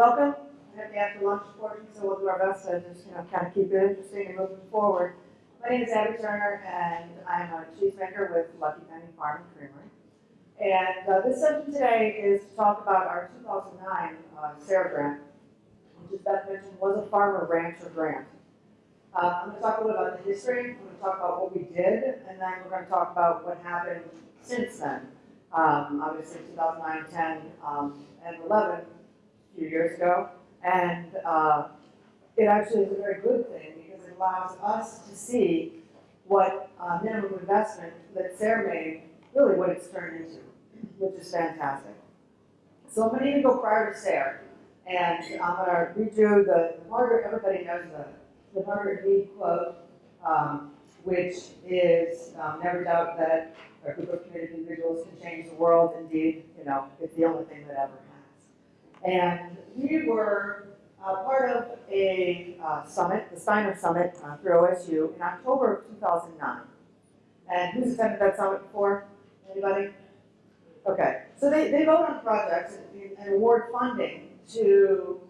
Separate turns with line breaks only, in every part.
Welcome. We have the after lunch portion, so we'll do our best to just, you know, kind of keep it interesting and moving forward. My name is Abby Turner, and I'm a cheesemaker with Lucky Penny Farm and Creamery. And uh, this session today is to talk about our 2009 uh, SARE grant, which, as Beth mentioned, was a farmer rancher grant. Uh, I'm going to talk a little about the history. I'm going to talk about what we did, and then we're going to talk about what happened since then. Um, obviously, 2009, 10, um, and 11, few years ago. And uh, it actually is a very good thing because it allows us to see what uh, minimum investment that SARE made, really what it's turned into, which is fantastic. So I'm going to go prior to SARE. And I'm going to read you the Margaret, everybody knows the, the Margaret Mead quote, um, which is um, never doubt that a group of committed individuals can change the world. Indeed, you know, it's the only thing that ever. And we were uh, part of a uh, summit, the Steiner Summit uh, through OSU in October of 2009. And who's attended that summit before? Anybody? Okay, so they, they vote on projects and, award funding to,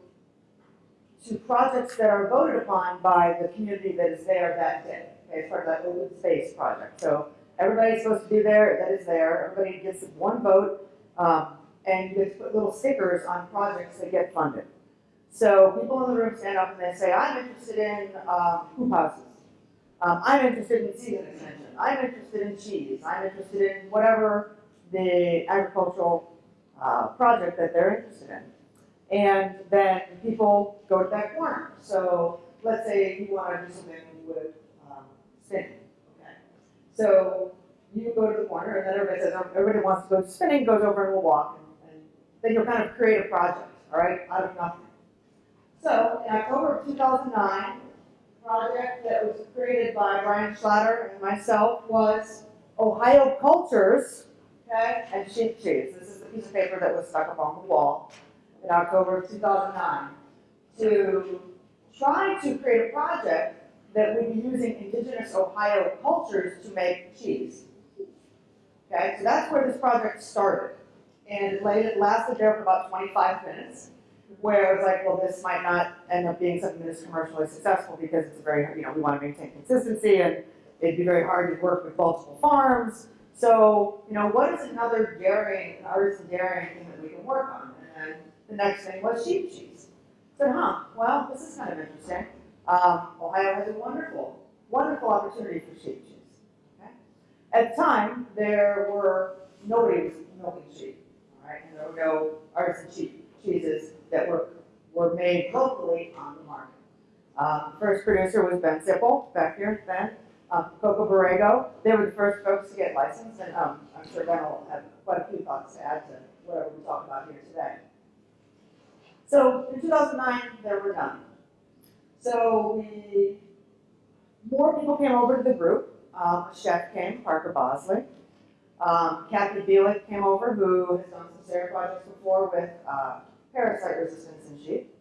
to projects that are voted upon by the community that is there that day, okay, as part of that open space project. So everybody's supposed to be there, that is there, everybody gets one vote, um, and you get to put little stickers on projects that get funded. So people in the room stand up and they say, I'm interested in um, hoop houses. Um, I'm interested in season extension. I'm interested in cheese. I'm interested in whatever the agricultural uh, project that they're interested in. And then people go to that corner. So let's say you want to do something with um, spinning. Okay. So you go to the corner, and then everybody says, oh, everybody wants to go spinning, goes over and will walk. Then you'll kind of create a project, all right, out of nothing. So in October of 2009, the project that was created by Brian Schlatter and myself was Ohio Cultures, okay, and sheep cheese. This is the piece of paper that was stuck up on the wall in October of 2009 to try to create a project that would be using indigenous Ohio cultures to make cheese. Okay, so that's where this project started. And it lasted there for about 25 minutes, where it was like, well, this might not end up being something that is commercially successful because it's very, you know, we want to maintain consistency and it'd be very hard to work with multiple farms. So, you know, what is another dairying, artisan dairying thing that we can work on? And the next thing was sheep cheese. I said, huh, well, this is kind of interesting. Um, Ohio has a wonderful, wonderful opportunity for sheep cheese. Okay? At the time, there were, nobody was milking sheep, right? And there were no artisan cheeses that were, were made locally on the market. Um, first producer was Ben Sippel, back here, Ben. Um, Kokoborrego, they were the first folks to get licensed, and um, I'm sure Ben will have quite a few thoughts to add to whatever we talk about here today. So in 2009, there were none. So we, more people came over to the group. Um, a chef came, Parker Bosley. Um, Kathy Bielik came over, who has done some SARE projects before with uh, parasite resistance in sheep.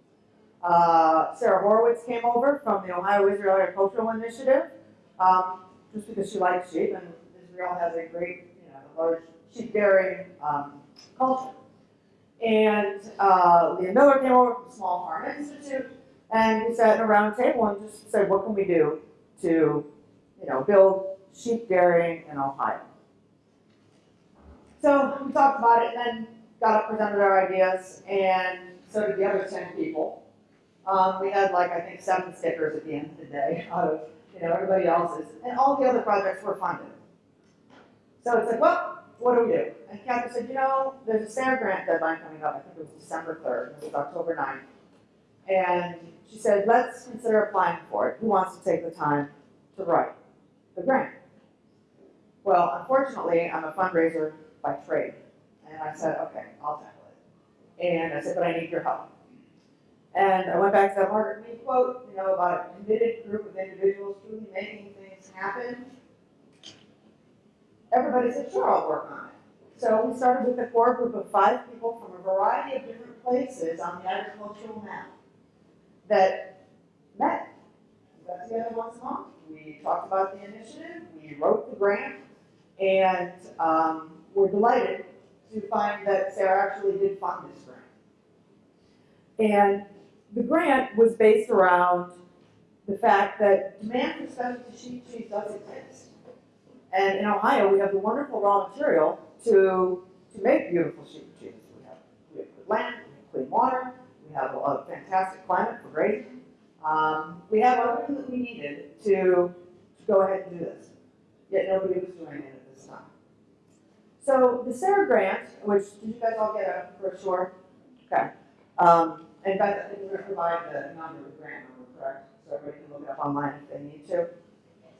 Uh, Sarah Horowitz came over from the Ohio Israel Agricultural Initiative, um, just because she likes sheep, and Israel has a great, you know, large sheep dairy um, culture. And uh, Leah Miller came over from the Small Farm Institute, and we sat at a round table and just said, what can we do to, you know, build sheep dairying in Ohio? So we talked about it, and then got up, presented our ideas, and so did the other 10 people. Um, we had like, I think, seven stickers at the end of the day out of, you know, everybody else's, and all the other projects were funded. So it's like, well, what do we do? And Kathy said, you know, there's a SARE grant deadline coming up. I think it was December 3rd. It was October 9th. And she said, let's consider applying for it. Who wants to take the time to write the grant? Well, unfortunately, I'm a fundraiser by trade. And I said, okay, I'll tackle it. And I said, but I need your help. And I went back to that Margaret Mead quote, you know, about a committed group of individuals truly making things happen everybody said, sure, I'll work on it. So we started with a core group of five people from a variety of different places on the agricultural map that met. We got together once a month. We talked about the initiative. We wrote the grant. And um, we're delighted to find that SARE actually did fund this grant. And the grant was based around the fact that demand for specialty sheep cheese does exist. And in Ohio, we have the wonderful raw material to, to make beautiful sheep cheese. We have, we have good land, we have clean water, we have a, fantastic climate for grazing. Um, we have everything that we needed to, to go ahead and do this. Yet nobody was doing it at this time. So the SARE grant, which, did you guys all get a brochure? Okay. Um, and Beth, I think we're gonna provide the number, the grant number, correct? So everybody can look it up online if they need to.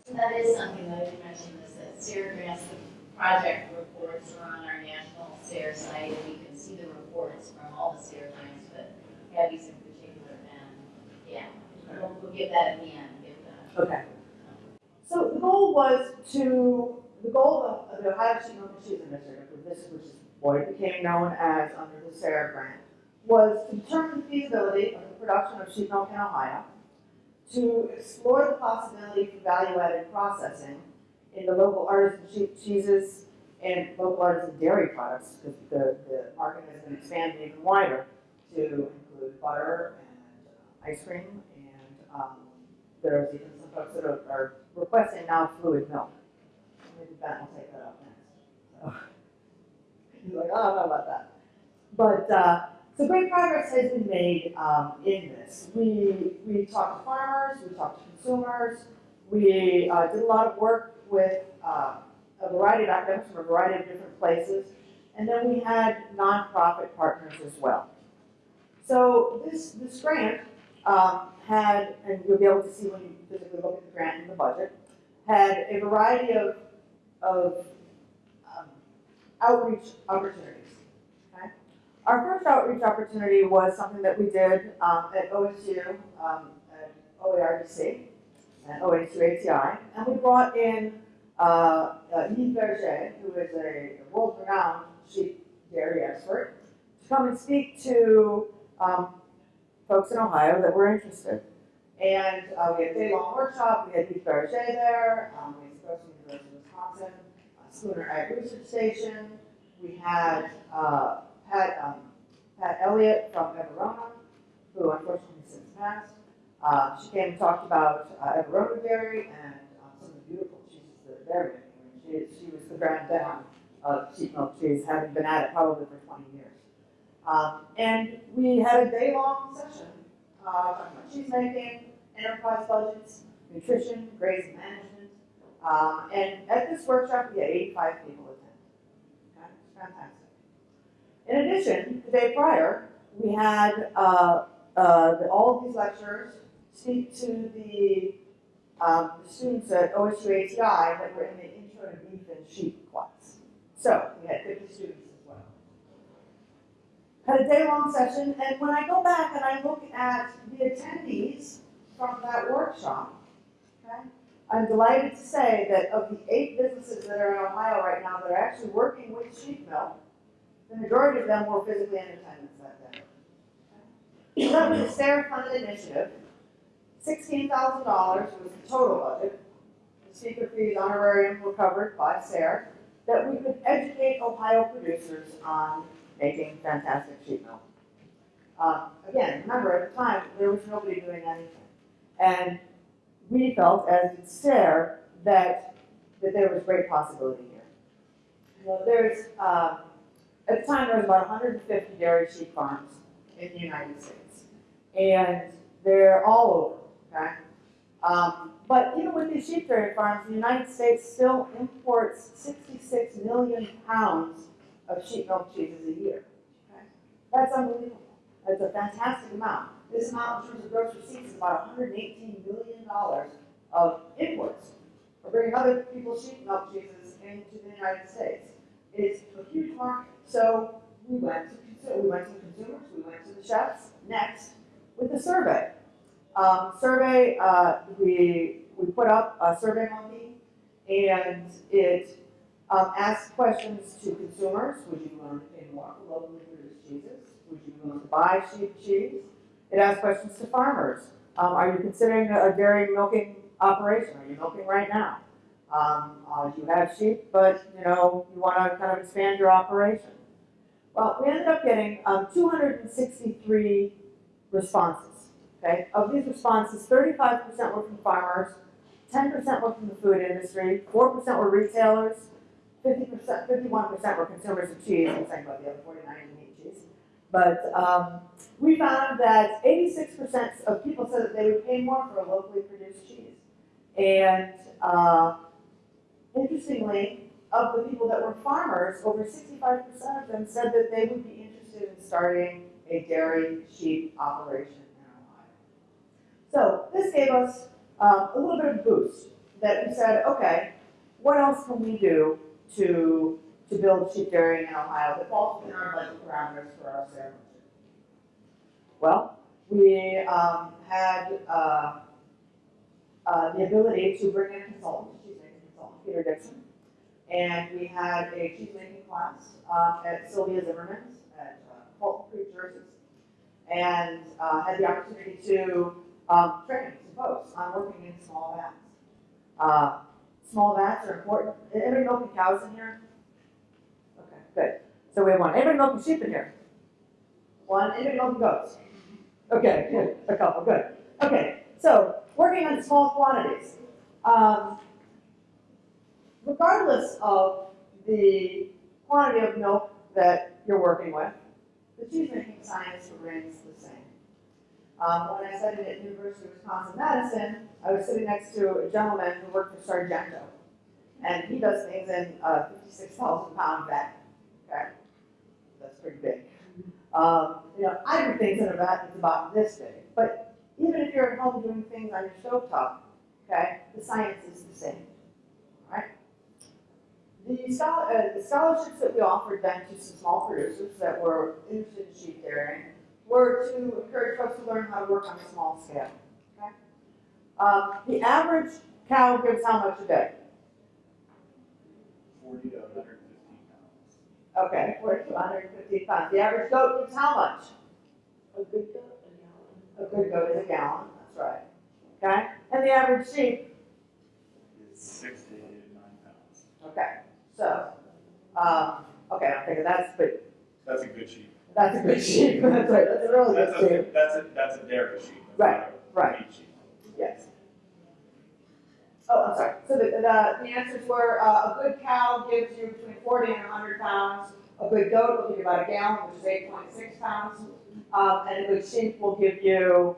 So that is something that I did mention this, that SARE grants, the project reports are on our national SARE site, and you can see the reports from all the SARE grants, but Abby's in particular, and, yeah, we'll, we'll give that at the end, give that.
Okay. So the goal was to, the goal of the Ohio and Cheese Initiative, which is what became known as under the SARE grant, was to determine the feasibility of the production of sheep milk in Ohio, to explore the possibility for value-added processing in the local artisan sheep cheeses and local artisan dairy products, because the, the market has been expanded even wider to include butter and ice cream, and, um, there's even some folks that are, are requesting now fluid milk. Maybe Ben will take that up next. So, He's like, oh, I don't know about that. But, uh, so great progress has been made, um, in this. We, we talked to farmers, we talked to consumers, we, uh, did a lot of work with, uh, a variety of academics from a variety of different places. And then we had nonprofit partners as well. So this, this grant, um, had, and you'll be able to see when you physically look at the grant and the budget, had a variety of, of um, outreach opportunities. Okay? Our first outreach opportunity was something that we did um, at OSU, um, at OARDC, and OSU ATI, and we brought in uh, uh, Yves Berger, who is a world-renowned sheep dairy expert, to come and speak to um, folks in Ohio that were interested. And uh, we had a day-long workshop, we had Keith Berger there, um, we had folks from the University Wisconsin, uh, Spooner Ag Research Station, we had uh, Pat, um, Pat Elliott from Everona, who unfortunately since passed. Uh, she came and talked about uh, Everona Dairy and um, some of the beautiful cheeses that are there. She, she was the grand dame of sheep milk cheese, having been at it probably for 20 years. Um, and we had a day-long session, uh, about cheese making, enterprise budgets, nutrition, grazing management. Um, and at this workshop, we had 85 people attend. Okay, fantastic. In addition, the day prior, we had uh, uh, the, all of these lecturers speak to the, um, the students at OSU that were in the intro to beef and sheep class. So we had 50 students as well had a day-long session, and when I go back and I look at the attendees from that workshop, okay, I'm delighted to say that of the eight businesses that are in Ohio right now that are actually working with sheep milk, the majority of them were physically in attendance that day. So that was a SARE-funded initiative. Sixteen thousand dollars was the total budget. The speaker fees, honorarium were covered by SARE, that we could educate Ohio producers on making fantastic sheep milk. Um, again, remember at the time, there was nobody doing anything. And we felt, as did SARE, that, that there was great possibility here. You know, there's, um, at the time, there was about 150 dairy sheep farms in the United States. And they're all over, okay? Um, but even with these sheep dairy farms, the United States still imports 66 million pounds of sheep milk cheeses a year. Okay? That's unbelievable. That's a fantastic amount. This amount in terms of gross receipts is about $118 million of imports. We're bringing other people's sheep milk cheeses into the United States. It's a huge market. So we went to consu- we went to consumers, we went to the chefs. Next, with the survey. Um, survey, uh, we we put up a survey monkey, and it um, asked questions to consumers. Would you willing to pay more for locally produced cheeses? Would you willing to buy sheep cheese? It asked questions to farmers. Um, are you considering a dairy milking operation? Are you milking right now? Um, uh, you have sheep, but you know you want to kind of expand your operation. Well, we ended up getting um, 263 responses, okay? Of these responses, thirty-five percent were from farmers, ten percent were from the food industry, four percent were retailers, fifty percent, fifty-one percent were consumers of cheese, I'm saying about the other forty-nine didn't cheese. But, um, we found that eighty-six percent of people said that they would pay more for a locally produced cheese. And, uh, interestingly, of the people that were farmers, over sixty-five percent of them said that they would be interested in starting a dairy sheep operation in Ohio. So this gave us um, a little bit of boost that we said, okay, what else can we do to to build sheep dairying in Ohio that falls our budget parameters for our SARE money? Well, we um, had uh, uh, the ability to bring in a consultant, cheese making consultant, Peter Dixon, and we had a cheese making class uh, at Sylvia Zimmerman's at uh, Fulton Creek, Jersey, and uh, had the opportunity to um, train some folks on working in small vats. Uh, small vats are important. Anybody milking cows in here? So we have one. Milking sheep in here? One. Milking goats? Okay, good. A couple. Good. Okay. So working on small quantities. Um, regardless of the quantity of milk that you're working with, the cheese making science remains the same. Um, when I studied at University of Wisconsin-Madison, I was sitting next to a gentleman who worked for Sargento. And he does things in a 56,000 pound vat. Okay? That's pretty big. Um, you know, I do things in a vat that's about this big. But even if you're at home doing things on your stovetop, okay, the science is the same. The, uh, the scholarships that we offered then to some small producers that were interested in sheep dairying were to encourage folks to learn how to work on a small scale. Okay? Um, the average cow gives how much a day?
forty to hundred and fifteen pounds.
Okay, forty to hundred and fifty pounds. The average goat gives how much?
A good goat, a gallon.
A good goat is a gallon, that's right. Okay? And the average sheep,
Is 60 to eight nine pounds.
okay, so, um, okay, I'm thinking that's, but
That's a good sheep.
that's a good sheep, that's right, that's a really
That's
good
a,
sheep.
that's a, that's a dairy sheep. that's
Right,
a
right.
sheep.
Yes. Oh, I'm sorry. So the, the, the answers were, uh, a good cow gives you between forty and hundred pounds. A good goat will give you about a gallon, which is eight point six pounds. Um, and a good sheep will give you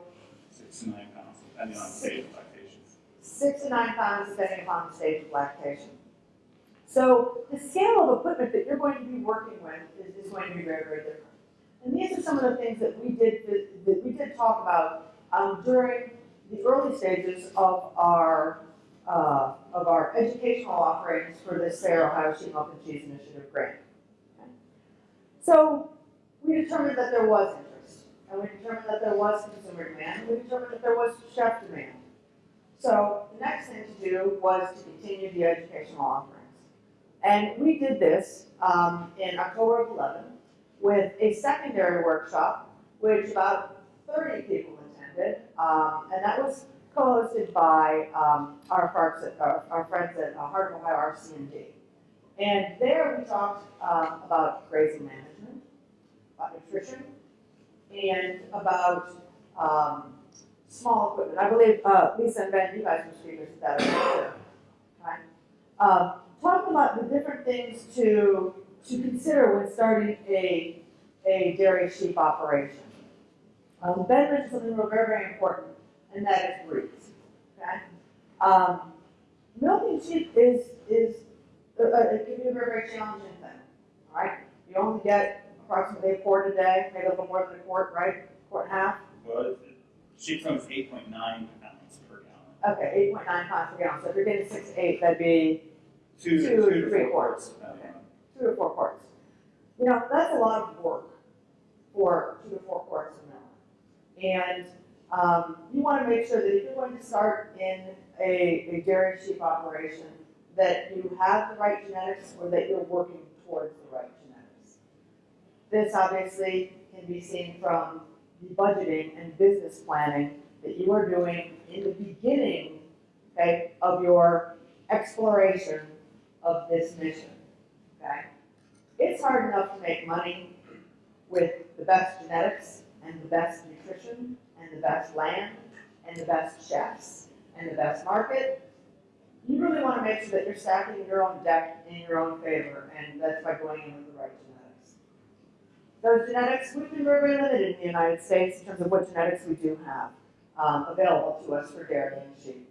Six to nine pounds, depending on stage of lactation.
six to nine pounds depending upon the stage of lactation. So the scale of equipment that you're going to be working with is, is going to be very, very different. And these are some of the things that we did, that, that we did talk about, um, during the early stages of our, uh, of our educational offerings for this Fair Ohio Sheep Milk and Cheese Initiative grant. So we determined that there was interest, and we determined that there was consumer demand, and we determined that there was chef demand. So the next thing to do was to continue the educational offerings. And we did this um, in October of 11 with a secondary workshop, which about 30 people attended, um, and that was co-hosted by um, our, folks at, our, our friends at uh, Heart of Ohio RCND. And there we talked um, about grazing management, about nutrition, and about um, small equipment. I believe uh, Lisa and Ben, you guys were speakers at that event too. Okay? Um, talk about the different things to to consider when starting a a dairy sheep operation. Um, ben mentioned something very very important, and that is breeds. Okay? Um, milking sheep is is uh, uh, it can be a very very challenging thing. All right, you only get approximately a quart a day, maybe a little more than a quart, right? Quart and a half.
Well, it- sheep's milk is eight point nine pounds per gallon.
Okay, eight point nine pounds per gallon, so if you're getting six to eight, that'd be
Two,
Two
two to
three quarts.
quarts. on-
two to four quarts. You know, that's a lot of work for two to four quarts of milk. And, um, you wanna make sure that if you're going to start in a, a dairy sheep operation, that you have the right genetics or that you're working towards the right genetics. This obviously can be seen from the budgeting and business planning that you are doing in the beginning, okay, of your exploration of this mission, okay? It's hard enough to make money with the best genetics and the best nutrition the best land and the best chefs and the best market, you really want to make sure that you're stacking your own deck in your own favor, and that's by going in with the right genetics. Those genetics, we've been very, very limited in the United States in terms of what genetics we do have um, available to us for dairy and sheep.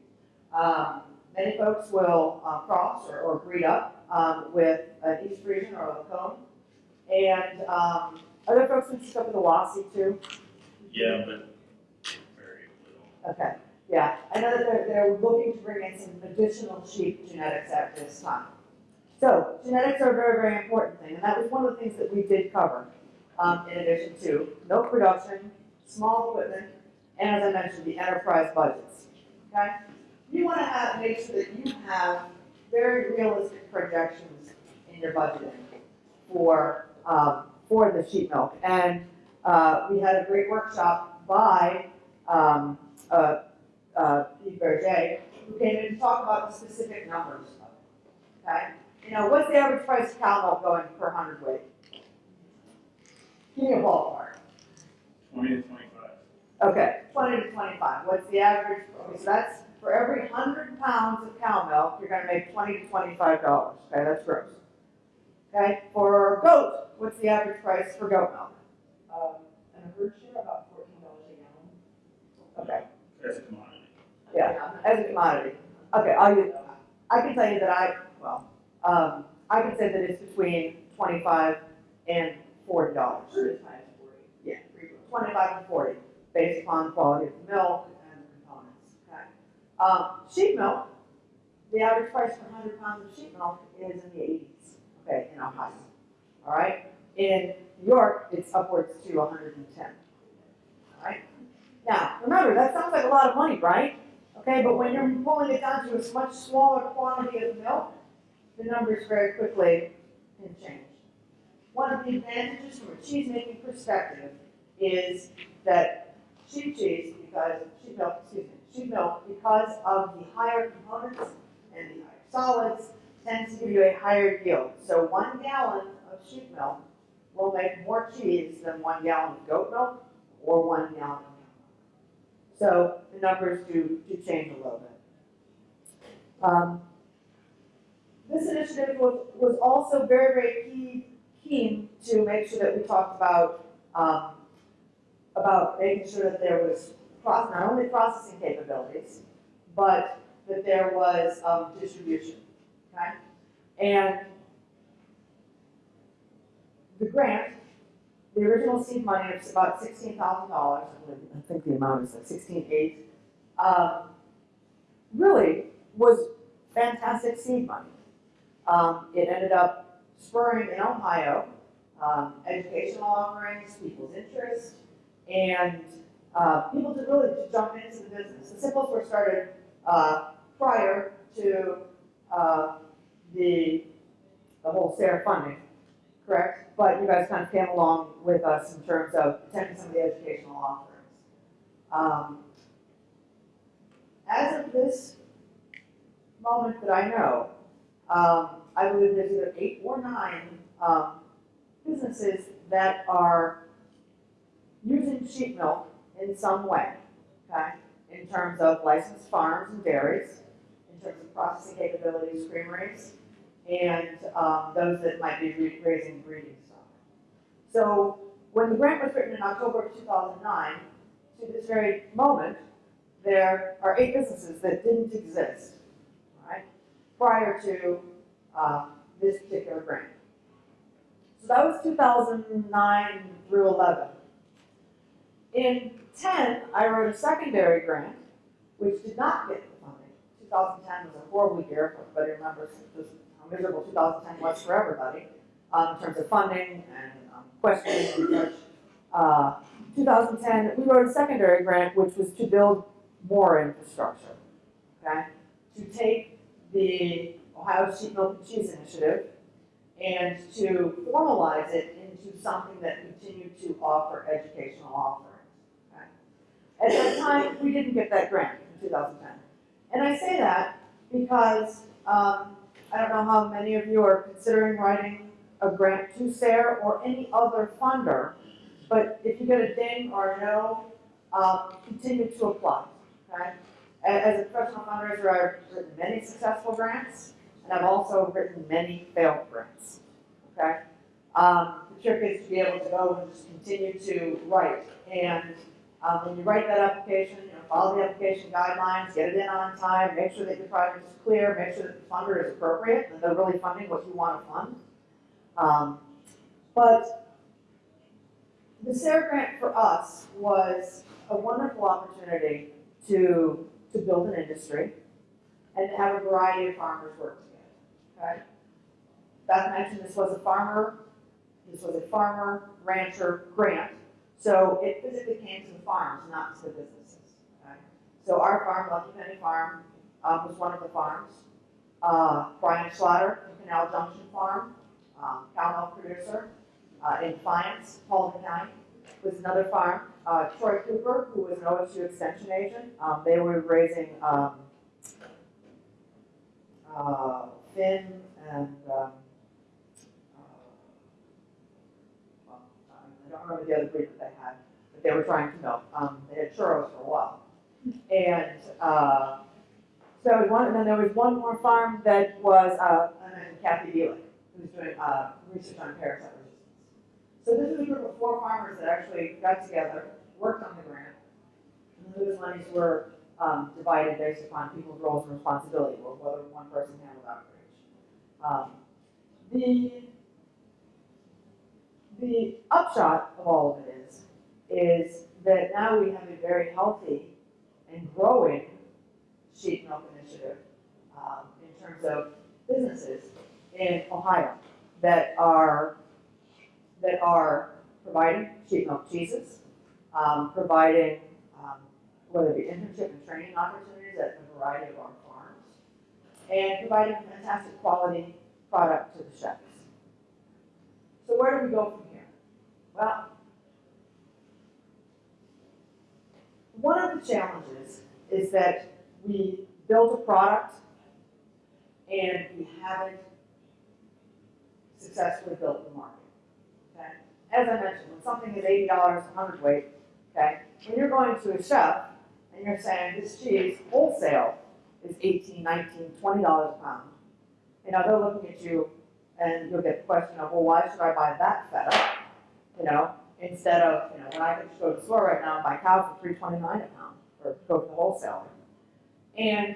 Um, many folks will uh, cross or, or breed up um, with an East Frisian or a Lacaune, and um, other folks can stick up with a Lassie too.
Yeah, but.
Okay, yeah, I know that they're, they're looking to bring in some additional sheep genetics at this time. So, genetics are a very, very important thing, and that was one of the things that we did cover, um, in addition to milk production, small equipment, and as I mentioned, the enterprise budgets, okay? You wanna have, make sure that you have very realistic projections in your budgeting for, um, for the sheep milk. And, uh, we had a great workshop by, um, uh, uh, Pete Berger, who came in and talked about the specific numbers of it, okay? You know, what's the average price of cow milk going per hundredweight? Give me a ballpark.
Twenty to twenty-five.
Okay, twenty to twenty-five, what's the average, okay, so that's, for every hundred pounds of cow milk, you're gonna make twenty to twenty-five dollars, okay, that's gross. Okay, for goat, what's the average price for goat milk?
Um, and a herd share, about fourteen dollars a gallon.
Okay,
As a commodity.
Yeah. as a commodity, okay, I'll use, I can tell you that I, well, um, I can say that it's between twenty-five and forty dollars.
Herd is high as forty.
Yeah, twenty-five and forty, based upon quality of the milk and the components, okay? Um, sheep milk, the average price for hundred pounds of sheep milk is in the eighties, okay, in Ohio, all right? In New York, it's upwards to hundred and ten, all right? Now, remember, that sounds like a lot of money, right? Okay, but when you're pulling it down to a much smaller quantity of milk, the numbers very quickly can change. One of the advantages from a cheese making perspective is that sheep cheese, because sheep milk, excuse me, sheep milk, because of the higher components and the higher solids, tends to give you a higher yield. So one gallon of sheep milk will make more cheese than one gallon of goat milk or one gallon. So the numbers do, do change a little bit. Um, this initiative was, was also very, very key, keen to make sure that we talked about, um, about making sure that there was not only processing capabilities, but that there was, um, distribution, okay? And the grant, the original seed money was about sixteen thousand dollars, I think the amount is like sixteen eight. Um, really was fantastic seed money. Um, it ended up spurring in Ohio, um, educational offerings, people's interest, and, uh, people to really jump into the business. The Sippels were started, uh, prior to, uh, the, the whole SARE funding, correct? But you guys kind of came along with us in terms of attending some of the educational offerings. Um, as of this moment that I know, um, I believe there's either eight or nine, um, businesses that are using sheep milk in some way, okay? In terms of licensed farms and dairies, in terms of processing capabilities, creameries, and, um, those that might be raising breeding stock. So, when the grant was written in October of two thousand nine, to this very moment, there are eight businesses that didn't exist, right, prior to, uh, this particular grant. So that was two thousand nine through eleven. In ten, I wrote a secondary grant, which did not get the funding. Two thousand ten was a horrible year, if everybody remembers this, miserable two thousand ten was for everybody, um, in terms of funding and, um, questions and such. Uh, 2010, we wrote a secondary grant, which was to build more infrastructure, okay? To take the Ohio Sheep Milk and Cheese Initiative and to formalize it into something that continued to offer educational offerings, okay? At that time, we didn't get that grant in 2010. And I say that because, um, I don't know how many of you are considering writing a grant to SARE or any other funder but if you get a ding or a no, um, continue to apply, okay? As a professional fundraiser, I've written many successful grants, and I've also written many failed grants, okay? Um, the trick is to be able to go and just continue to write, and, um, when you write that application, follow the application guidelines, get it in on time, make sure that your project is clear, make sure that the funder is appropriate, and they're really funding what you want to fund. Um, but the SARE grant for us was a wonderful opportunity to, to build an industry and to have a variety of farmers work together, okay? Beth mentioned this was a farmer, this was a farmer rancher grant, so it physically came to the farms, not to the businesses, okay? So our farm, Lucky Penny Farm, um, was one of the farms. Uh, Brian from Canal Junction Farm, um, cow milk producer, uh, in Defiance, Paulding County, was another farm. Uh, Troy Cooper, who was an OSU extension agent, um, they were raising, um, uh, Finn and, um, uh, well, I don't remember the other breed that they had, but they were trying to milk. Um, they had churros for a while. And, uh, so was and then there was one more farm that was, uh, Kathy Buick, who's doing, uh, research on parasite resistance. So this is a group of four farmers that actually got together, worked on the grant, and those monies were, um, divided based upon people's roles and responsibility, or whether one person handled outreach. Um, the, the upshot of all of it is, is that now we have a very healthy and growing sheep milk initiative, um, in terms of businesses in Ohio that are, that are providing sheep milk cheeses, um, providing, um, whether it be internship and training opportunities at a variety of our farms, and providing fantastic quality product to the chefs. So where do we go from here? Well, one of the challenges is that we build a product and we haven't successfully built the market. Okay? As I mentioned, when something is eighty dollars a hundredweight, okay, when you're going to a chef and you're saying this cheese wholesale is eighteen, nineteen, twenty dollars a pound, you know, they're looking at you and you'll get the question of, well, why should I buy that feta? You know, instead of, you know, when I can go to the store right now and buy cow for three twenty-nine a pound, or go to the wholesaler. And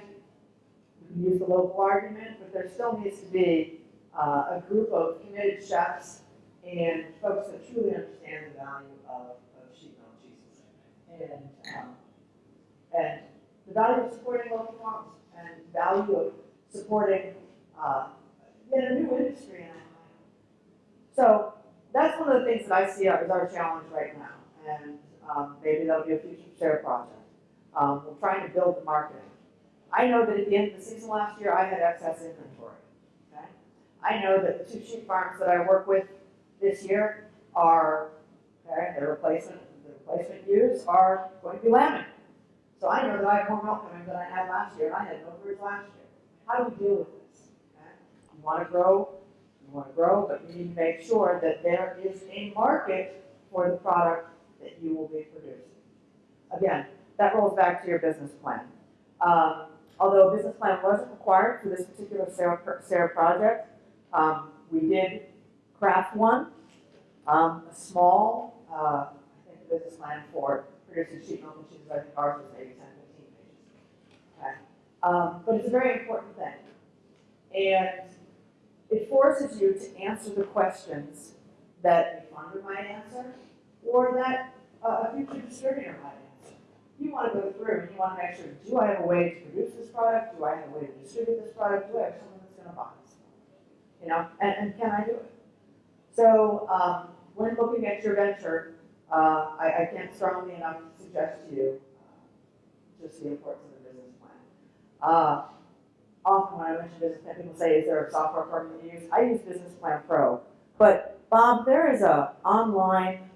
you can use the local argument, but there still needs to be uh, a group of committed chefs and folks that truly understand the value of, of sheep milk cheeses. And, um, and the value of supporting local farms and value of supporting, uh, yet a new industry in. So that's one of the things that I see as our challenge right now. And, um, maybe that'll be a future SARE project. Um, we're trying to build the marketing. I know that at the end of the season last year, I had excess inventory, okay? I know that the two sheep farms that I work with this year are, okay, their replacement, the replacement ewes are going to be lambing. So I know that I have more milk coming than I had last year, and I had no birds last year. How do we deal with this? Okay? You wanna grow, you wanna grow, but you need to make sure that there is a market for the product that you will be producing. Again, that rolls back to your business plan. Um, although a business plan wasn't required for this particular SARE, project, um, we did craft one, um, a small, uh, I think business plan for producing sheet milk and cheeses, I think ours was maybe 10, 15 pages. Okay. Um, but it's a very important thing. And it forces you to answer the questions that a funder might answer, or that uh, a future distributor might answer. You want to go through and you want to make sure, do I have a way to produce this product? Do I have a way to distribute this product? Do I have someone that's going to buy this? You know, and, and can I do it? So, um, when looking at your venture, uh, I, I can't strongly enough suggest to you uh, just the importance of the business plan. Often when I mention business plan, people say, is there a software program you use? I use Business Plan Pro. But Bob, there is a online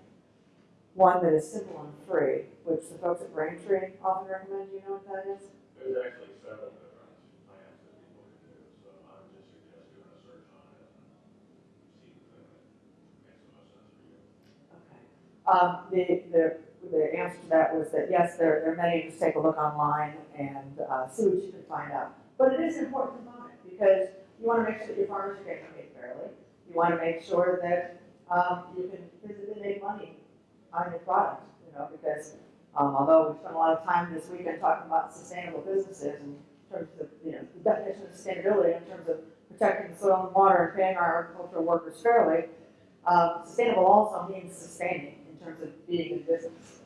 one that is simple and free, which the folks at Braintree often recommend. Do you know what that is?
There's actually several different plans that people can do, so I would just suggest doing a search on it and see if that makes the most sense for you.
Okay. Um, the, the, the answer to that was that, yes, there, there are many, just take a look online and, uh, see what you can find out. But it is an important component, because you wanna make sure that your farmers are getting paid fairly. You wanna make sure that, um, you can physically make money on your product, you know, because, um, although we've spent a lot of time this weekend talking about sustainable businesses in terms of, you know, the definition of sustainability in terms of protecting the soil and water and paying our agricultural workers fairly, um, sustainable also means sustaining in terms of being in business.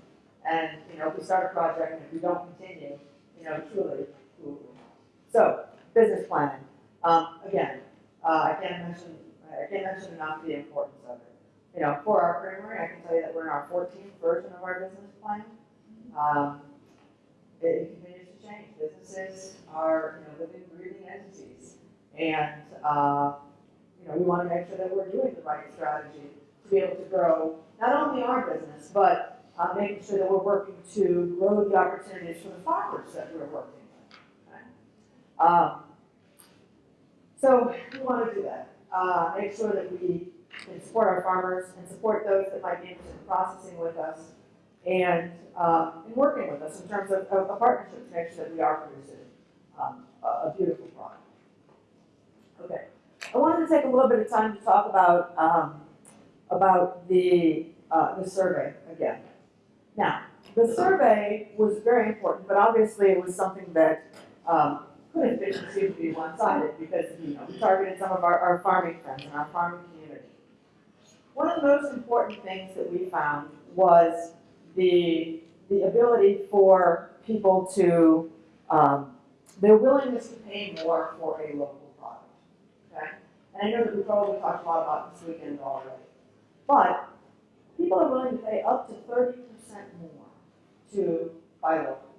And, you know, if we start a project and if we don't continue, you know, truly? So, business planning, um, again, uh, I can't mention, I can't mention enough the importance of it. You know, for our creamery, I can tell you that we're in our fourteenth version of our business plan. Um, it continues to change, businesses are, you know, living, breathing entities. And, uh, you know, we want to make sure that we're doing the right strategy to be able to grow not only our business, but uh, making sure that we're working to grow the opportunities for the farmers that we're working? Um, so we want to do that. Uh, make sure that we can support our farmers and support those that might be interested in processing with us and um, in working with us in terms of, a partnership to make sure that we are producing um, a, a beautiful product. Okay, I wanted to take a little bit of time to talk about um, about the uh, the survey again. Now, the survey was very important, but obviously it was something that couldn't be perceived to be one-sided because you know we targeted some of our, our farming friends and our farming community. One of the most important things that we found was the the ability for people to um, their willingness to pay more for a local product. Okay, and I know that we probably talked a lot about this weekend already, but people are willing to pay up to thirty percent more to buy local.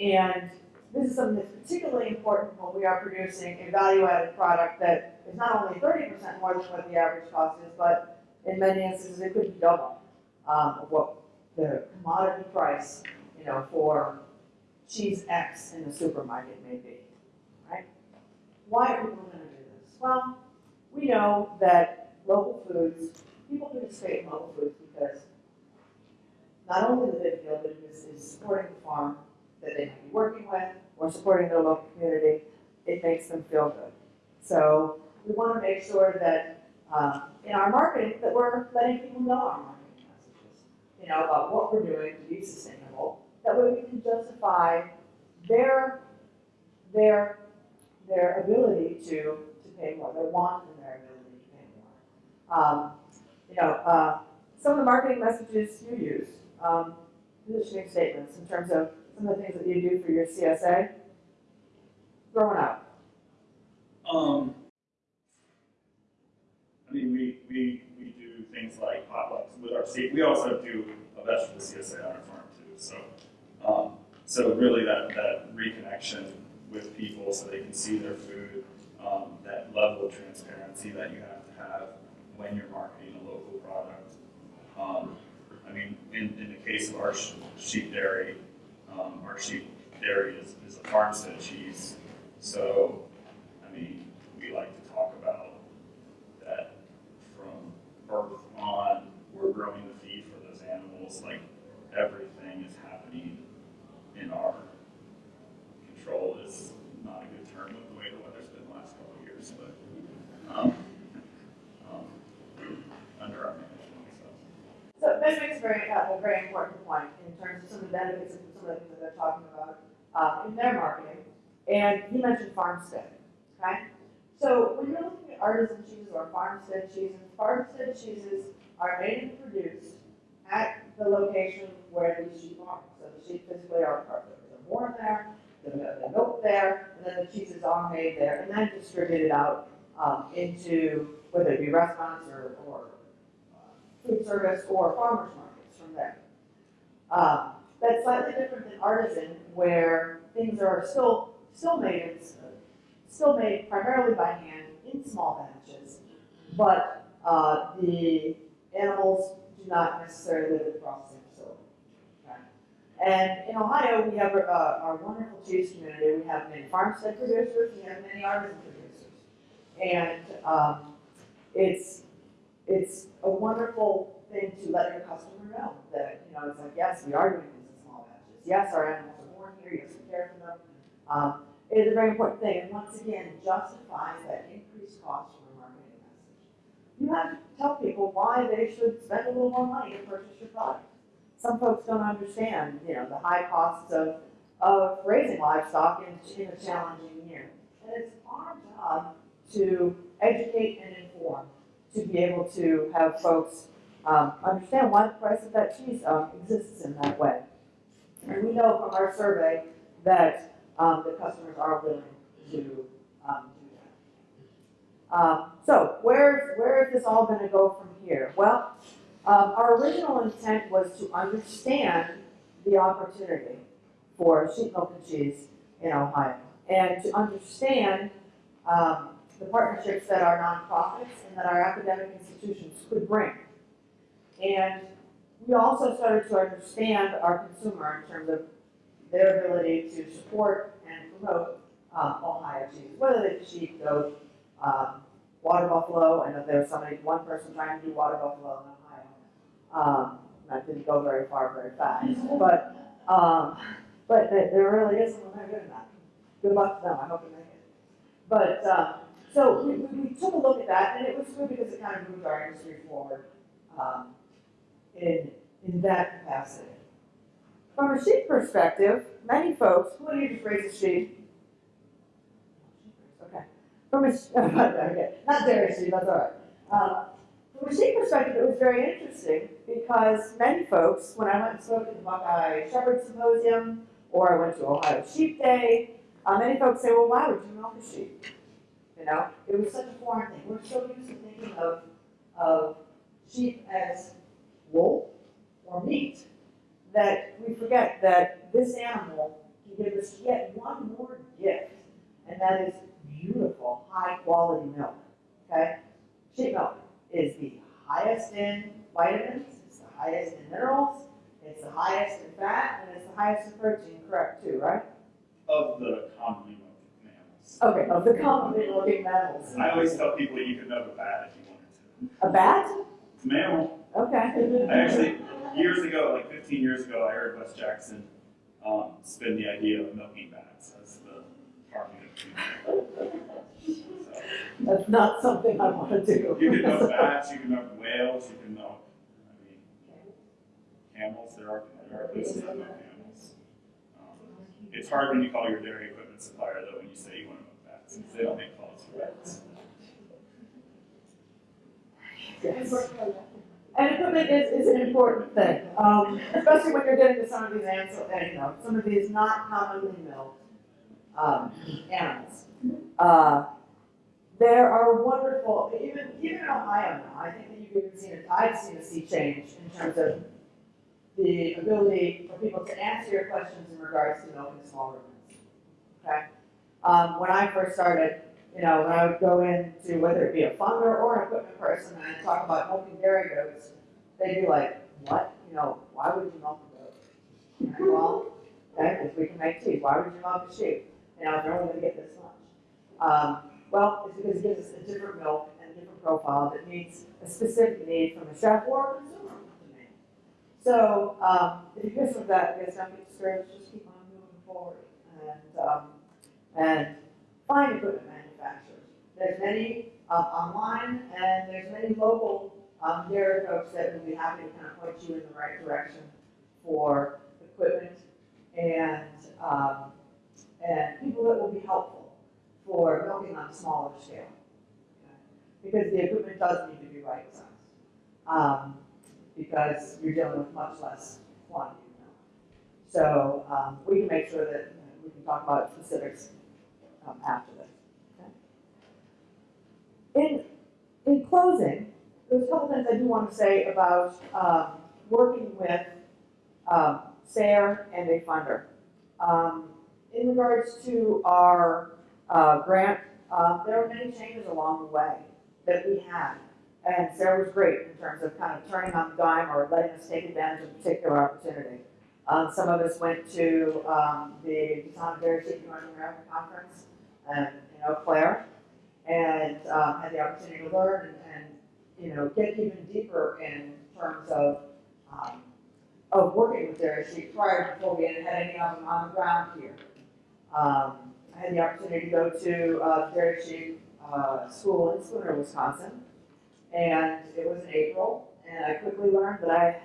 And this is something that's particularly important when we are producing a value-added product that is not only thirty percent more than what the average cost is, but in many instances, it could be double um, of what the commodity price, you know, for cheese X in the supermarket may be, right? Why are people going to do this? Well, we know that local foods, people participate in local foods because not only do they feel that it is, is supporting the farm that they might be working with or supporting their local community, it makes them feel good. So we want to make sure that uh, in our marketing that we're letting people know our marketing messages, you know, about what we're doing to be sustainable. That way we can justify their their their ability to to pay more, their want and their ability to pay more. Um, you know, uh, some of the marketing messages you use, um, positioning statements in terms of some of the things that you do for your CSA, growing up?
Um, I mean, we, we, we do things like potlucks with our state, we also do a vegetable CSA on our farm too, so. Um, so really that, that reconnection with people so they can see their food, um, that level of transparency that you have to have when you're marketing a local product. Um, I mean, in, in the case of our sheep dairy, um, our sheep dairy is, is a farmstead cheese. So, I mean, we like to talk about that from birth on, we're growing the feed for those animals, like everything is happening in our control is not a good term with the way the weather's been the last couple of years, but, um, um, under our management, so.
That makes a very, uh, a very important point in terms of some of the benefits of of the that they're talking about uh, in their marketing. And he mentioned farmstead, okay? So when you're looking at artisan cheeses or farmstead cheeses, farmstead cheeses are made and produced at the location where these sheep are. So the sheep physically are, are they're born there, they're, there, and then the cheeses are made there and then distributed out um, into whether it be restaurants or, or uh, food service or farmers markets from there. Um, that's slightly different than artisan, where things are still still made still made primarily by hand in small batches, but uh, the animals do not necessarily live in the facility. And in Ohio, we have uh, our wonderful cheese community. We have many farmstead producers. We have many artisan producers, and um, it's it's a wonderful thing to let your customer know that, you know, it's like, yes, we are doing things in small batches. Yes, our animals are born here, yes, we care for them. Um, it is a very important thing, and once again, justifies that increased cost a marketing message. You have to tell people why they should spend a little more money to purchase your product. Some folks don't understand, you know, the high costs of, of raising livestock in, in a challenging year. And it's our job to educate and inform, to be able to have folks um, understand why the price of that cheese um, exists in that way. And we know from our survey that um, the customers are willing to um, do that. Um, so where, where is this all going to go from here? Well, um, our original intent was to understand the opportunity for sheep milk and cheese in Ohio and to understand um, the partnerships that our nonprofits and that our academic institutions could bring. And we also started to understand our consumer in terms of their ability to support and promote um, Ohio cheese, whether they sheep, goat, um, water buffalo. I know there was somebody, one person trying to do water buffalo in Ohio. Um, that didn't go very far very fast, but um, but there, really is someone good enough. Good luck to them. I hope they make it. But um, so we, we, we took a look at that, and it was good because it kind of moved our industry forward um, in in that capacity. From a sheep perspective, many folks, who you just raise a sheep? Okay. From a, okay, not dairy sheep, that's all right. Uh, from a sheep perspective, it was very interesting because many folks, when I went and spoke at the Buckeye Shepherd Symposium, or I went to Ohio Sheep Day, uh, many folks say, well, why would you milk a sheep? You know, it was such a foreign thing. We're so used to thinking of, of sheep as wool or meat that we forget that this animal can give us yet one more gift, and that is beautiful, high quality milk. Okay? Sheep milk is the highest in vitamins, it's the highest in minerals, it's the highest in fat, and it's the highest in protein, correct too, right?
Of the commonly looking mammals.
Okay, of the commonly looking mammals.
I always tell people you can milk a bat if you wanted to.
A bat?
Mammal.
Okay.
I actually, years ago, like 15 years ago, I heard Wes Jackson um, spin the idea of milking bats as the farming of. So,
That's not something I want to do.
you can milk bats, you can milk whales, you can milk, I mean, camels. There are there are places that milk camels. Um, it's hard when you call your dairy equipment supplier though when you say you want to milk bats, since they don't make calls for bats.
Yes. And equipment is, is an important thing, um, especially when you're getting to some of these animals, you know, some of these not commonly milked, um, animals. Uh, there are wonderful, even, even in Ohio now, I think that you've even seen, it. I've seen a sea change in terms of the ability for people to answer your questions in regards to milking small ruminants. Okay? Um, when I first started, you know, when I would go into, whether it be a funder or an equipment person, and I'd talk about milking dairy goats, they'd be like, what? You know, why would you milk a goat? Well, okay, because we can make cheese. Why would you milk a sheep? You know, they're only gonna get this much. Um, well, it's because it gives us a different milk and a different profile that meets a specific need from a chef or a consumer. So, um, some of that, I guess get discouraged, just keep on moving forward. And, um, and find equipment. There's many uh, online and there's many local um, dairy folks that will be happy to kind of point you in the right direction for equipment and um, and people that will be helpful for milking on a smaller scale. Okay? Because the equipment does need to be right sized. Um, because you're dealing with much less quantity. So um, we can make sure that you know, we can talk about specifics um, after this. In, in closing, there's a couple things I do want to say about um, working with um, SARE and a funder. Um, in regards to our uh, grant, uh, there were many changes along the way that we had. And SARE was great in terms of kind of turning on the dime or letting us take advantage of a particular opportunity. Um, some of us went to um, the Tom Dairy North America Conference um, in Eau Claire and um, had the opportunity to learn and, and, you know, get even deeper in terms of, um, of working with dairy sheep prior to before we had any of on the ground here. Um, I had the opportunity to go to, uh, dairy sheep, uh, school in Spooner, Wisconsin. And it was in April, and I quickly learned that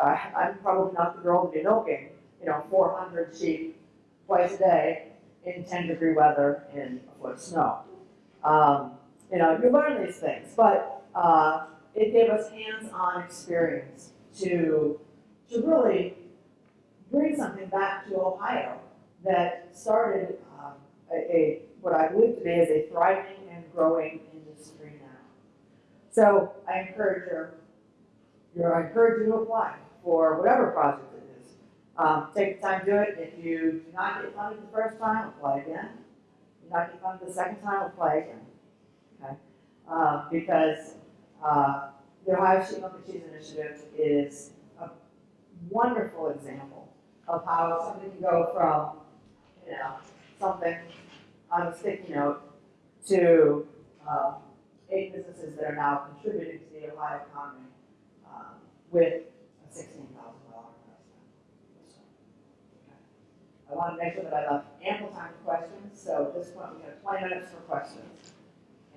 I, I'm probably not the girl to be milking, you know, four hundred sheep twice a day in ten degree weather in a foot of snow. Um, you know, you learn these things, but, uh, it gave us hands-on experience to, to really bring something back to Ohio that started, um, a, a, what I believe to be is a thriving and growing industry now. So I encourage your, your, I encourage you to apply for whatever project it is. Um, take the time to do it. If you do not get funded the first time, apply again. Kentucky Fund. The second time we'll play again, okay? Uh, because uh, the Ohio Sheep Milk and Cheese Initiative is a wonderful example of how something can go from, you know, something on a sticky note to uh, eight businesses that are now contributing to the Ohio economy uh, with a 16 I want to make sure that I left ample time for questions, so at this point, we have twenty minutes for questions.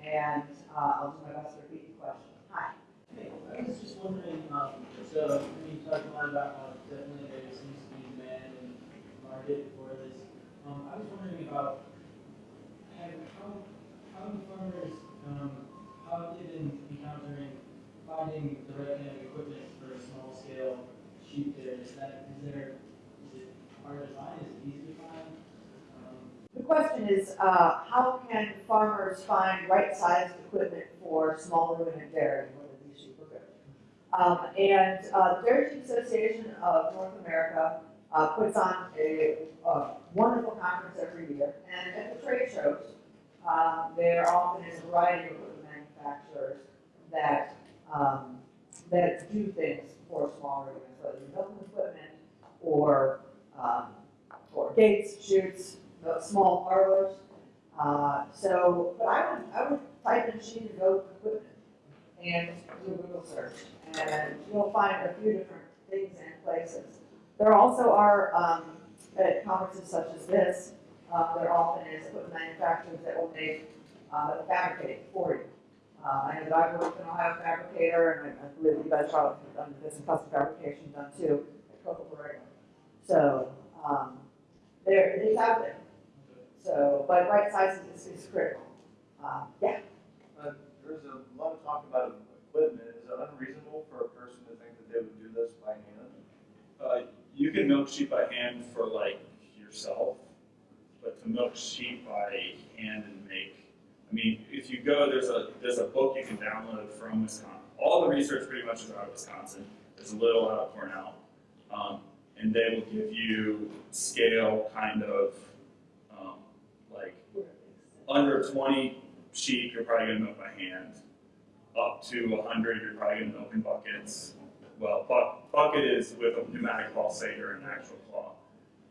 And, uh, I'll do my best to repeat the question. Hi.
Hey, I was just wondering, um, so, I mean, you talked a lot about how definitely there seems to be demand and market for this. Um, I was wondering about, how, how do farmers, um, how have they been encountering finding the right kind of equipment for a small scale sheep there? Is that, is there,
The question is, uh, how can farmers find right-sized equipment for small ruminant dairy? Um, and, uh, the Dairy Association of North America, uh, puts on a, a wonderful conference every year. And at the trade shows, uh, there often is a variety of manufacturers that, um, that do things for small ruminants, whether it's milking equipment or, um, or gates, chutes, small parlors. Uh, so, but I would, I would type in sheep and goat equipment and do a Google search, and you'll find a few different things and places. There also are, um, at conferences such as this, uh, there often is equipment manufacturers that will make, uh, fabricate for you. Uh, I know that I've worked with an Ohio fabricator, and I, I believe you guys probably have done this in custom fabrication done too, at Coca Borrego. So, um, there, it's out there. So, but right sizing is, is critical. Uh, yeah,
Uh, There's a lot of talk about equipment. Is it unreasonable for a person to think that they would do this by hand?
Uh, you can milk sheep by hand for like yourself, but to milk sheep by hand and make, I mean, if you go, there's a, there's a book you can download from Wisconsin. All the research pretty much is out of Wisconsin. There's a little out of Cornell. Um, and they will give you scale kind of, um, like under 20 sheep, you're probably gonna milk by hand. Up to 100, you're probably gonna milk in buckets. Well, buck, bucket is with a pneumatic pulsator and an actual claw.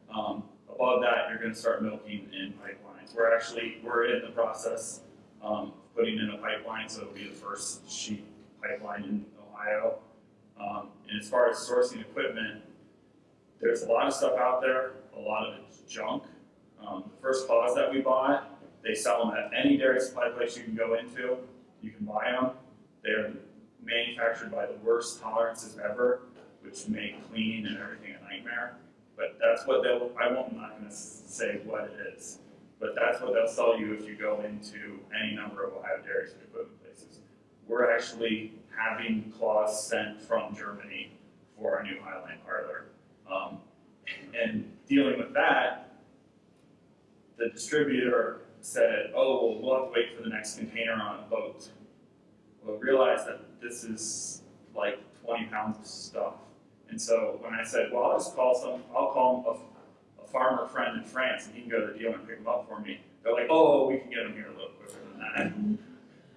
Um, above that, you're gonna start milking in pipelines. We're actually, we're in the process, um, putting in a pipeline, so it'll be the first sheep pipeline in Ohio. Um, and as far as sourcing equipment, there's a lot of stuff out there, a lot of it's junk. Um, the first claws that we bought, they sell them at any dairy supply place you can go into. You can buy them. They're manufactured by the worst tolerances ever, which make cleaning and everything a nightmare. But that's what they'll, I won't, I'm not gonna say what it is, but that's what they'll sell you if you go into any number of Ohio dairies and equipment places. We're actually having claws sent from Germany for our new Highland parlor. Um, and dealing with that, the distributor said, oh, well, we'll have to wait for the next container on a boat. Well, realize that this is like twenty pounds of stuff. And so when I said, well, I'll just call some, I'll call a, a farmer friend in France and he can go to the dealer and pick them up for me. They're like, oh, we can get them here a little quicker than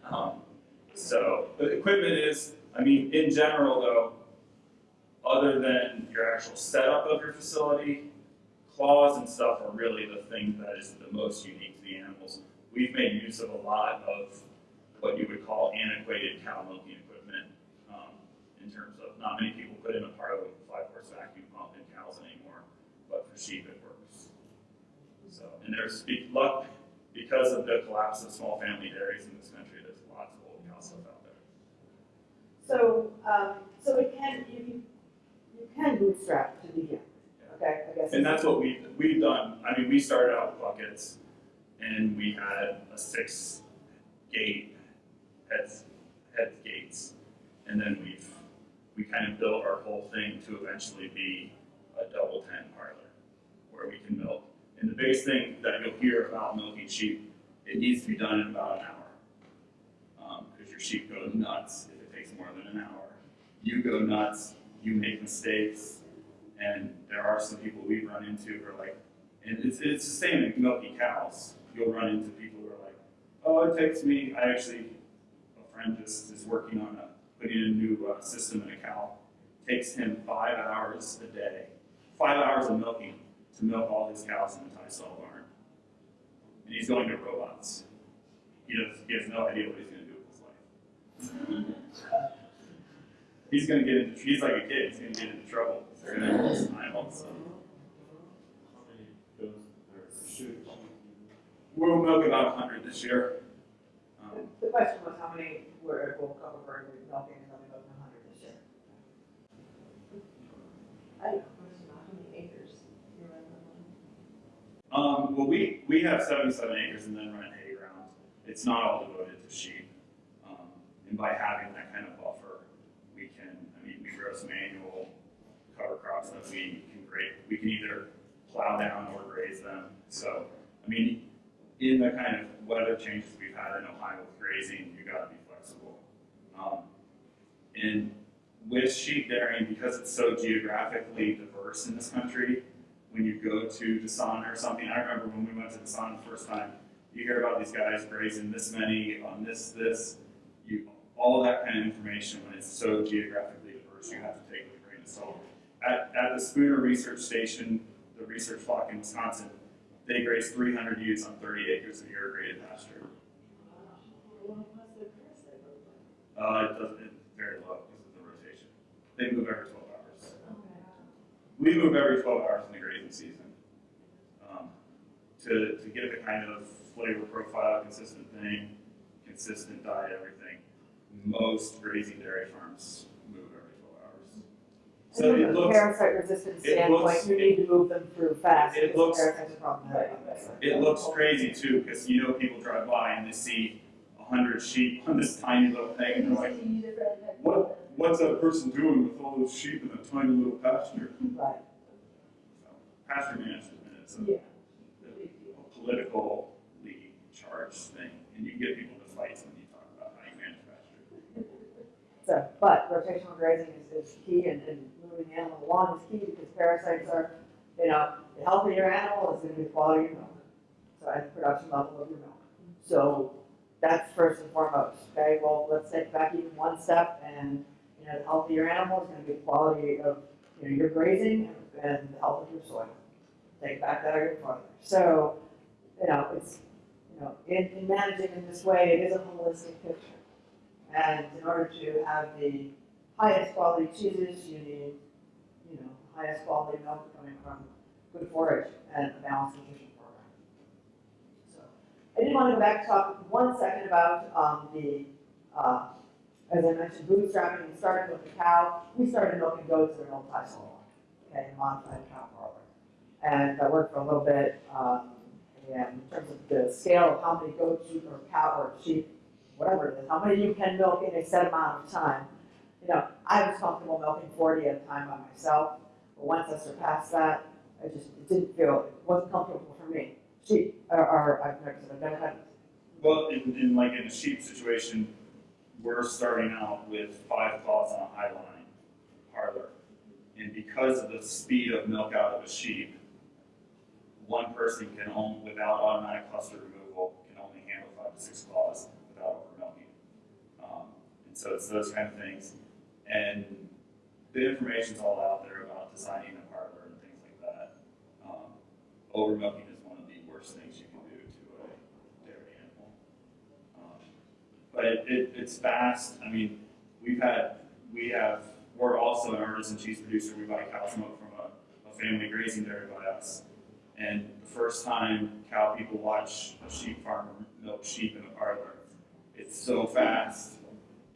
that. Um, so the equipment is, I mean, in general though, other than your actual setup of your facility, claws and stuff are really the thing that is the most unique to the animals. We've made use of a lot of what you would call antiquated cow milking equipment. Um, in terms of, not many people put in a parlor with a five horse vacuum pump in cows anymore, but for sheep it works. So, and there's, luck, because of the collapse of small family dairies in this country, there's lots of old cow stuff out there.
So, um, so it can, you can, you can bootstrap to begin, okay, I guess.
And that's what we, we've done, I mean, we started out with buckets, and we had a six gate heads, heads gates. And then we've, we kind of built our whole thing to eventually be a double ten parlor, where we can milk. And the biggest thing that you'll hear about milking sheep, it needs to be done in about an hour. Um, your sheep go nuts if it takes more than an hour. You go nuts, you make mistakes, and there are some people we've run into who are like, and it's, it's the same in milking cows. You'll run into people who are like, oh, it takes me, I actually, a friend just is working on a, putting a new uh, system in a cow. Takes him five hours a day, five hours of milking to milk all his cows in the tie stall barn. And he's going to robots. He does, he has no idea what he's gonna do with his life. He's gonna get into, he's like a kid, he's gonna get into trouble. They're gonna have this time all of a sudden. We'll milk about a hundred this year. Um,
The question was how many were, will cover Berkeley milking, and then we milked a hundred this year.
I have a question about how many acres you're running on.
Um, well, we, we have seventy-seven acres and then run hay ground. It's not all devoted to sheep. Um, and by having that kind of buffer, we can, Mean, we annual cover crops that we can grade. We can either plow down or graze them. So, I mean, in the kind of weather changes we've had in Ohio with grazing, you gotta be flexible. Um, and with sheep dairying, because it's so geographically diverse in this country, when you go to DSANA or something, I remember when we went to DSANA the first time, you hear about these guys grazing this many on this, this, you, all that kind of information, when it's so geographically you have to take with a grain of salt. At, at the Spooner Research Station, the research flock in Wisconsin, they graze three hundred ewes on thirty acres of irrigated pasture. Uh, it doesn't, it's very low because of the rotation. They move every twelve hours. We move every twelve hours in the grazing season. Um, to, to get the kind of flavor profile, consistent thing, consistent diet, everything. Most grazing dairy farms move every twelve hours. So it
from
looks,
Parasite resistant
it
standpoint,
looks-
you need to move them through fast,
it
because
looks-
parasites are problematic.
it looks crazy too, because you know people drive by and they see a hundred sheep on this tiny little thing and they're like, what, what's that person doing with all those sheep in a tiny little pasture?
Right.
So, Pasture management is a
Yeah.
a politically charged thing, and you can get people to fight when you talk about how you manage pasture.
So, but rotational grazing is, is key and, and moving the animal along is key because parasites are, you know, the healthier your animal is gonna be the quality of milk. So, and the production level of your milk. So, that's first and foremost, okay? Well, let's take back even one step and, you know, the healthier animal is gonna be the quality of, you know, your grazing and the health of your soil. Take back that even farther. So, you know, it's, you know, in, in managing in this way, it is a holistic picture. And in order to have the highest quality cheeses, you need, highest quality milk coming from good forage and a balanced nutrition program. So, I did want to go back to talk one second about, um, the, uh, as I mentioned, bootstrapping, we started with the cow, we started milking goats in an old tie stall, okay, modified cow parlor. And that worked for a little bit, um, and in terms of the scale of how many goats you, or cow, or sheep whatever it is, how many you can milk in a set amount of time. You know, I was comfortable milking forty at a time by myself, but once I surpassed that, I just, it didn't feel, it wasn't comfortable for me. Sheep, or, or, I've never, I've never had,
Well, in, in like in a sheep situation, we're starting out with five calls on a high line parlor. And because of the speed of milk out of a sheep, one person can only, without automatic cluster removal, can only handle five to six claws without over milking. Um, and so it's those kind of things. And the information's all out there designing a parlor and things like that. Um, over milking is one of the worst things you can do to a dairy animal. Um, But it, it, it's fast, I mean, we've had, we have we're also an artisan cheese producer. We buy cow milk from a, a family grazing dairy by us. And the first time cow people watch a sheep farmer milk sheep in a parlor, it's so fast.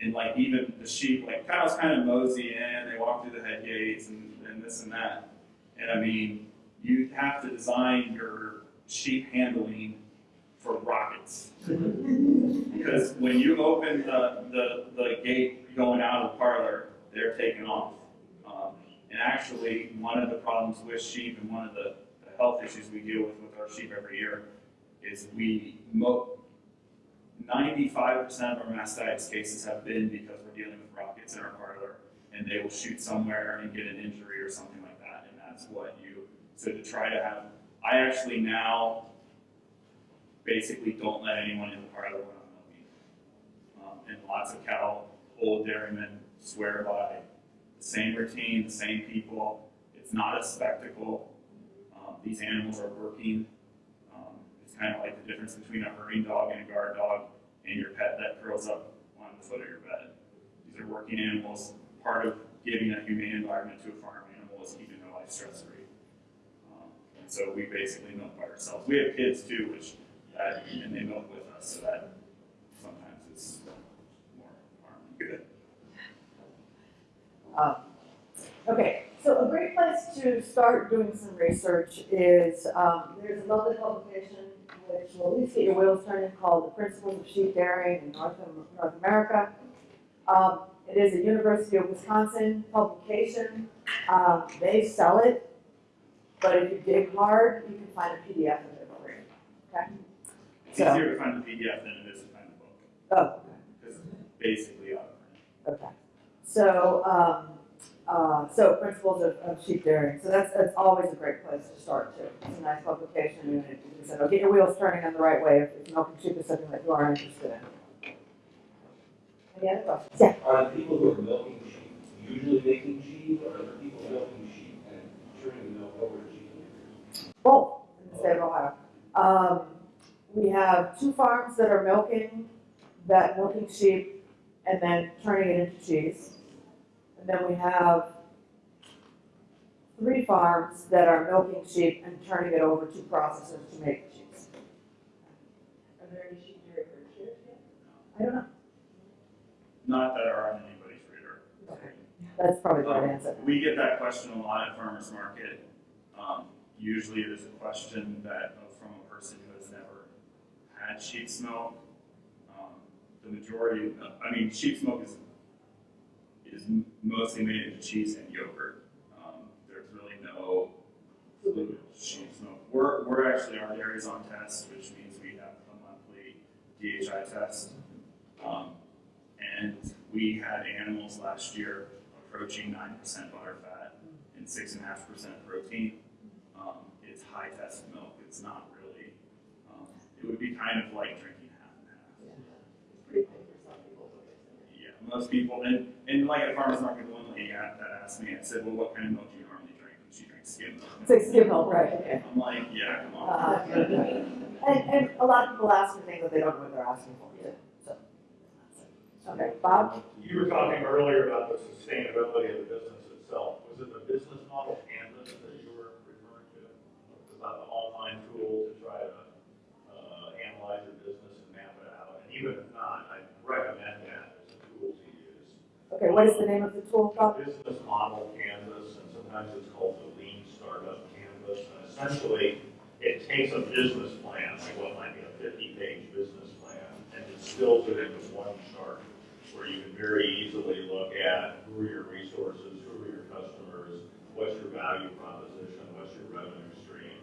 And like even the sheep, like cows kind of mosey in, they walk through the head gates and, and this and that. And I mean, you have to design your sheep handling for rockets. Because when you open the, the, the gate going out of the parlor, they're taking off. Um, and actually, one of the problems with sheep and one of the, the health issues we deal with with our sheep every year is we 95% of our mastitis cases have been because we're dealing with rockets in our parlor and they will shoot somewhere and get an injury or something like that. And that's what you, so to try to have, I actually now basically don't let anyone in the parlor when I'm. Um, and lots of cow, old dairymen swear by the same routine, the same people. It's not a spectacle. Um, these animals are working. Um, it's kind of like the difference between a herding dog and a guard dog and your pet that curls up on the foot of your bed. These are working animals. Part of giving a humane environment to a farm animal is keeping their life stress free. Um, and so we basically milk by ourselves. We have kids too, which that, and they milk with us, so that sometimes it's more harm than good.
Um, Okay, so a great place to start doing some research is, um, there's another publication which will at least get your wheels turning called The Principles of Sheep Dairying in North, North America. Um, it is a University of Wisconsin publication. Um, they sell it, but if you dig hard, you can find a PDF of it for you. Okay?
It's
So-
easier to find the PDF than it is to find the book,
Oh,
because it's basically out of print.
Okay, so, um, uh, so principles of, of sheep dairying, so that's, that's always a great place to start too. It's a nice publication, and it, you said, oh, get your wheels turning in the right way if, if milking sheep is something that you are interested in. Any other? Yeah,
Are the people who are milking sheep usually making cheese, or are the people milking sheep and turning the milk over to cheese makers?
both in the state of Ohio. Um, we have two farms that are milking, that milking sheep and then turning it into cheese. And then we have three farms that are milking sheep and turning it over to processors to make cheese.
Are there any sheep dairy herd shares yet?
I don't know,
Not that are on anybody's radar.
Okay. that's probably the right
Um,
answer.
We get that question a lot at farmer's market. Um, usually is a question that, uh, from a person who has never had sheep's milk. Um, the majority, of- I mean, sheep's milk is, is mostly made into cheese and yogurt. Um, there's really no sheep's milk. We're, we're actually, our dairy's on test, which means we have a monthly DHI test. Um, and we had animals last year approaching nine percent butter fat and six and a half percent protein. Um, it's high test milk. It's not really. Um, it would be kind of like drinking half and half.
It's pretty cool for some people.
Yeah, most people, and, and like at farmers market, one lady a- that asked me, I said, well, what kind of milk do you normally drink? And she drinks skim milk.
It's like skim milk, right, okay.
I'm like, yeah, come on.
Uh, And, and a lot of people ask me things that they don't know what they're asking for, too, so. Okay, Bob?
You were talking earlier about the sustainability of the business itself. Was it the business model canvas that you were referring to? About the online tool to try to uh, analyze your business and map it out? And even if not, I recommend that as a tool to use.
Okay, what is the name of the tool, Bob?
Business model canvas, and sometimes it's called the lean startup canvas. And essentially, it takes a business plan, like what might be a fifty-page business plan, and distills it into one chart where you can very easily look at who are your resources, who are your customers, what's your value proposition, what's your revenue stream,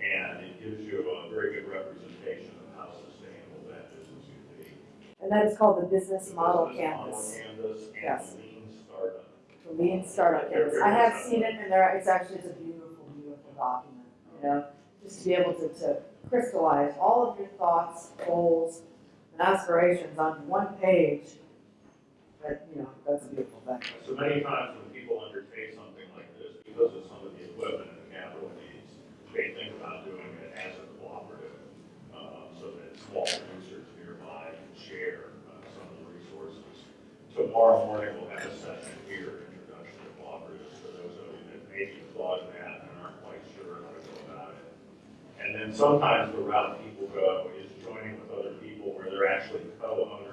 and it gives you a very good representation of how sustainable that business can be.
And that is called the Business
The
Model
business model
Canvas,
Canvas
Yes.
lean startup.
the Lean Startup Canvas. I have seen it, and there, it's actually, it's a beautiful, beautiful document, you know? Just to be able to, to crystallize all of your thoughts, goals, and aspirations on one page.
So many times when people undertake something like this, because of some of the equipment and the capital needs, they think about doing it as a cooperative, uh, so that small producers nearby can share uh, some of the resources. Tomorrow morning, we'll have a session here, introduction to Cooperatives, for those of you that maybe thought of that and aren't quite sure how to go about it. And then sometimes the route people go is joining with other people where they're actually co-owners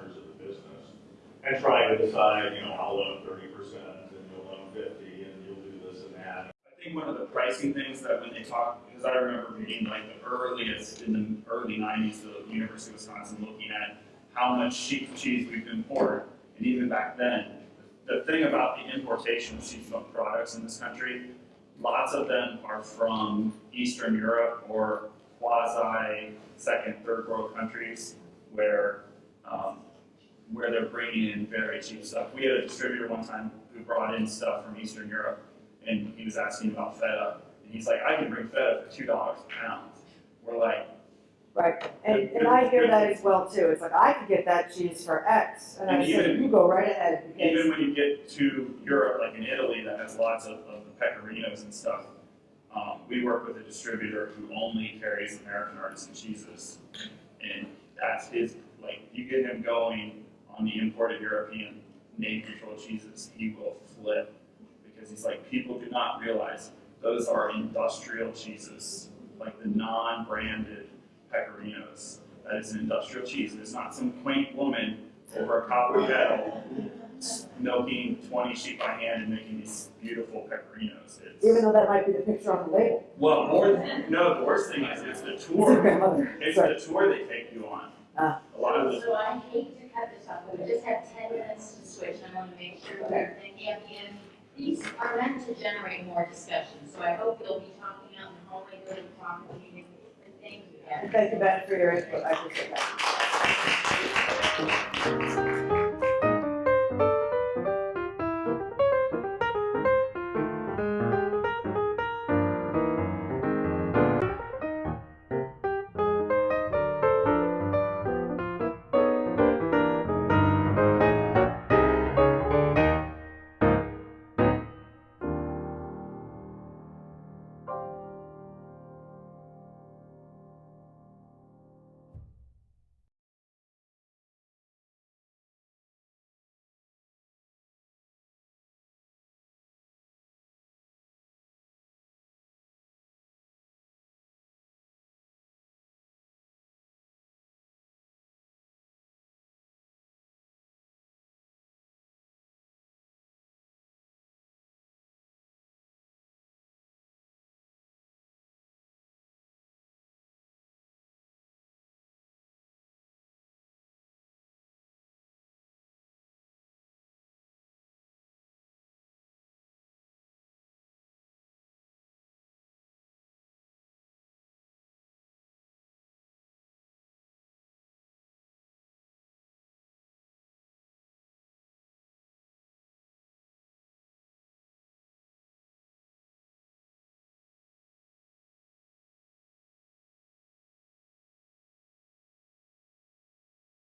and trying to decide, you know, I'll loan thirty percent and you'll loan fifty and you'll do this and that.
I think one of the pricing things that when they talk, because I remember being like the earliest, in the early nineties, the University of Wisconsin looking at how much sheep cheese we've imported, and even back then, the thing about the importation of sheep milk products in this country, lots of them are from Eastern Europe or quasi second, third world countries where, um, where they're bringing in very cheap stuff. We had a distributor one time who brought in stuff from Eastern Europe and he was asking about feta, and he's like, I can bring feta for two dollars a pound. We're like,
Right, and, and I hear that as well too, it's like, I could get that cheese for X, and I
And
said,
even-
you go right ahead, because,
even when you get to Europe, like in Italy, that has lots of, of the pecorinos and stuff. Um, we work with a distributor who only carries American artisan cheeses, and that's his, like, you get him going on the imported European name control cheeses, he will flip. Because he's like, people do not realize those are industrial cheeses, like the non-branded pecorinos. That is an industrial cheese, it's not some quaint woman over a copper kettle milking twenty sheep by hand and making these beautiful pecorinos. It's,
even though that might be the picture on the label,
well, more than, no, the worst thing is, it's the
a
tour,
grandmother,
it's
sorry.
the tour they take you on.
Ah.
A lot of the,
So I hate to cut this off, but we just have ten minutes to switch, I wanna make sure we're thinking at the. These are meant to generate more discussion, so I hope you'll be talking out in the hallway, really talking, and thank you.
Thank you, Ben, for your input, I appreciate that.